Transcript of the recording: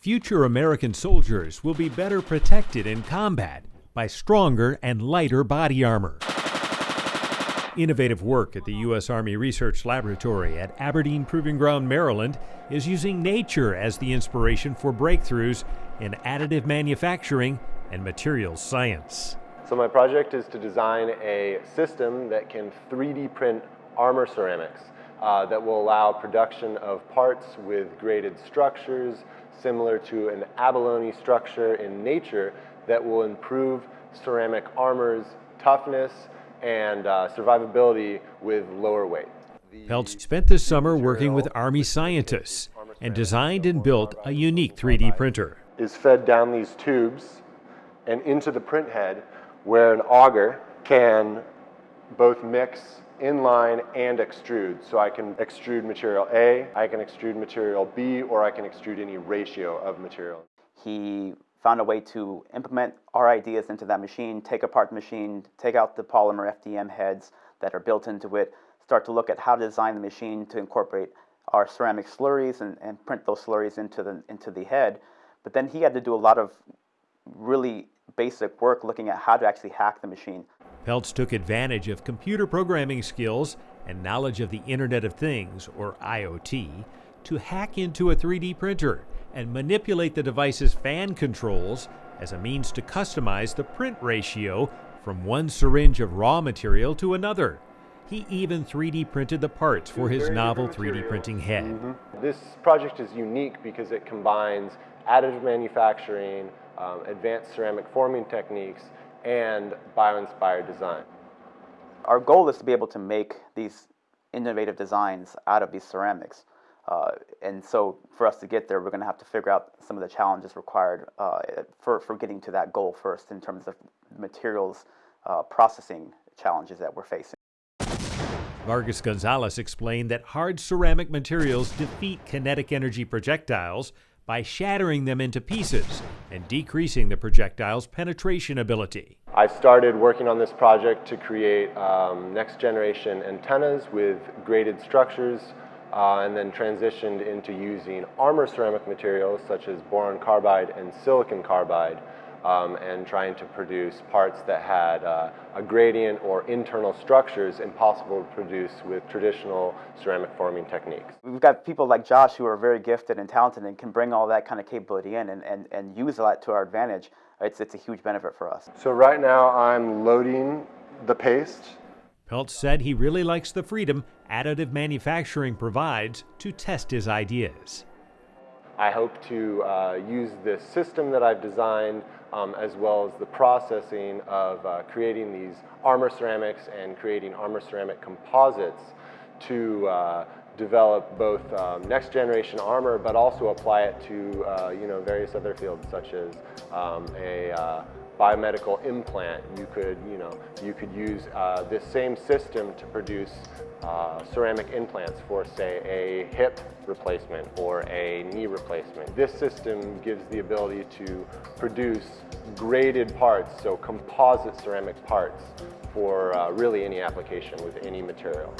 Future American soldiers will be better protected in combat by stronger and lighter body armor. Innovative work at the U.S. Army Research Laboratory at Aberdeen Proving Ground, Maryland, is using nature as the inspiration for breakthroughs in additive manufacturing and materials science. So my project is to design a system that can 3D print armor ceramics uh, that will allow production of parts with graded structures similar to an abalone structure in nature that will improve ceramic armor's toughness and uh, survivability with lower weight. Peltz spent this summer working with Army scientists and designed and built a unique 3D printer. Is fed down these tubes and into the print head where an auger can both mix inline and extrude. So I can extrude material A, I can extrude material B, or I can extrude any ratio of material. He found a way to implement our ideas into that machine, take apart the machine, take out the polymer FDM heads that are built into it, start to look at how to design the machine to incorporate our ceramic slurries and, and print those slurries into the, into the head. But then he had to do a lot of really basic work looking at how to actually hack the machine. Peltz took advantage of computer programming skills and knowledge of the Internet of Things, or IoT, to hack into a 3D printer and manipulate the device's fan controls as a means to customize the print ratio from one syringe of raw material to another. He even 3D printed the parts for his novel 3D printing head. Mm -hmm. This project is unique because it combines additive manufacturing, um, advanced ceramic forming techniques, and bio-inspired design. Our goal is to be able to make these innovative designs out of these ceramics. Uh, and so for us to get there, we're going to have to figure out some of the challenges required uh, for, for getting to that goal first in terms of materials uh, processing challenges that we're facing. Vargas Gonzalez explained that hard ceramic materials defeat kinetic energy projectiles by shattering them into pieces and decreasing the projectile's penetration ability. I started working on this project to create um, next generation antennas with graded structures uh, and then transitioned into using armor ceramic materials such as boron carbide and silicon carbide um, and trying to produce parts that had uh, a gradient or internal structures impossible to produce with traditional ceramic forming techniques. We've got people like Josh who are very gifted and talented and can bring all that kind of capability in and, and, and use that to our advantage. It's, it's a huge benefit for us. So right now I'm loading the paste. Peltz said he really likes the freedom additive manufacturing provides to test his ideas. I hope to uh, use this system that I've designed um, as well as the processing of uh, creating these armor ceramics and creating armor ceramic composites to uh, develop both um, next generation armor but also apply it to uh, you know various other fields such as um, a uh, biomedical implant. You could, you know, you could use uh, this same system to produce uh, ceramic implants for, say, a hip replacement or a knee replacement. This system gives the ability to produce graded parts, so composite ceramic parts for uh, really any application with any material.